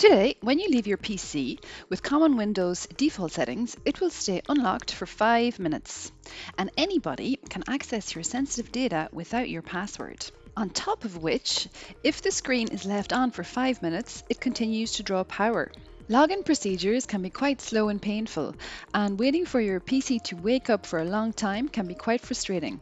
Today, when you leave your PC with Common Windows default settings, it will stay unlocked for five minutes, and anybody can access your sensitive data without your password. On top of which, if the screen is left on for five minutes, it continues to draw power. Login procedures can be quite slow and painful, and waiting for your PC to wake up for a long time can be quite frustrating.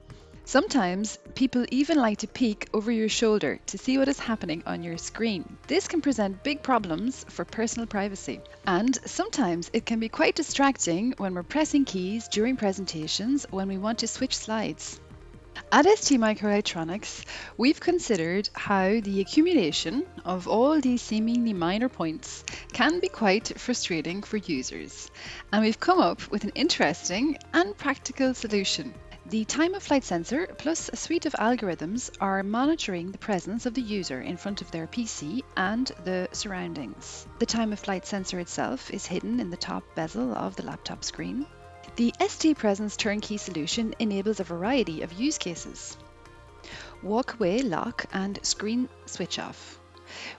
Sometimes people even like to peek over your shoulder to see what is happening on your screen. This can present big problems for personal privacy. And sometimes it can be quite distracting when we're pressing keys during presentations when we want to switch slides. At ST Microelectronics, we've considered how the accumulation of all these seemingly minor points can be quite frustrating for users, and we've come up with an interesting and practical solution. The time of flight sensor plus a suite of algorithms are monitoring the presence of the user in front of their PC and the surroundings. The time of flight sensor itself is hidden in the top bezel of the laptop screen. The ST Presence turnkey solution enables a variety of use cases. Walk away lock and screen switch off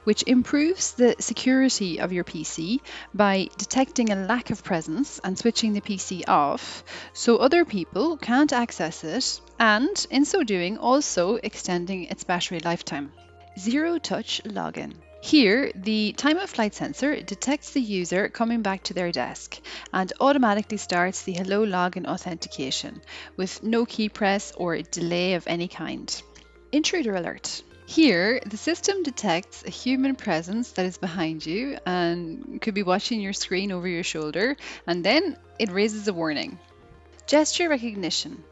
which improves the security of your PC by detecting a lack of presence and switching the PC off so other people can't access it, and in so doing, also extending its battery lifetime. Zero touch login. Here, the time of flight sensor detects the user coming back to their desk and automatically starts the Hello Login authentication with no key press or delay of any kind. Intruder alert. Here, the system detects a human presence that is behind you and could be watching your screen over your shoulder, and then it raises a warning. Gesture recognition.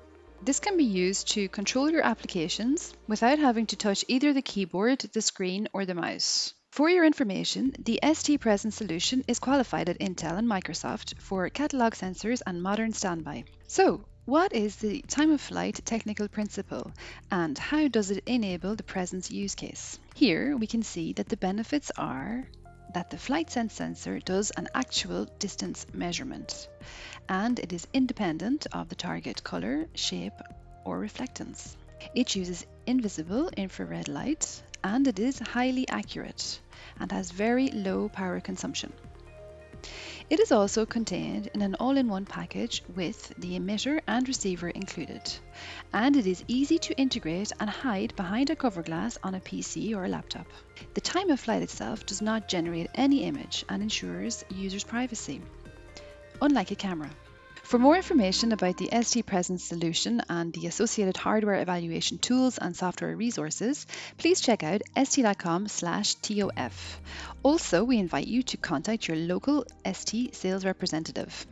This can be used to control your applications without having to touch either the keyboard, the screen, or the mouse. For your information, the ST Presence solution is qualified at Intel and Microsoft for catalog sensors and modern standby. So, what is the time of flight technical principle and how does it enable the presence use case? Here we can see that the benefits are that the FlightSense sensor does an actual distance measurement and it is independent of the target color, shape or reflectance. It uses invisible infrared light and it is highly accurate and has very low power consumption. It is also contained in an all-in-one package with the emitter and receiver included, and it is easy to integrate and hide behind a cover glass on a PC or a laptop. The time of flight itself does not generate any image and ensures users' privacy, unlike a camera. For more information about the ST Presence solution and the associated hardware evaluation tools and software resources, please check out st.com/tof. Also, we invite you to contact your local ST sales representative.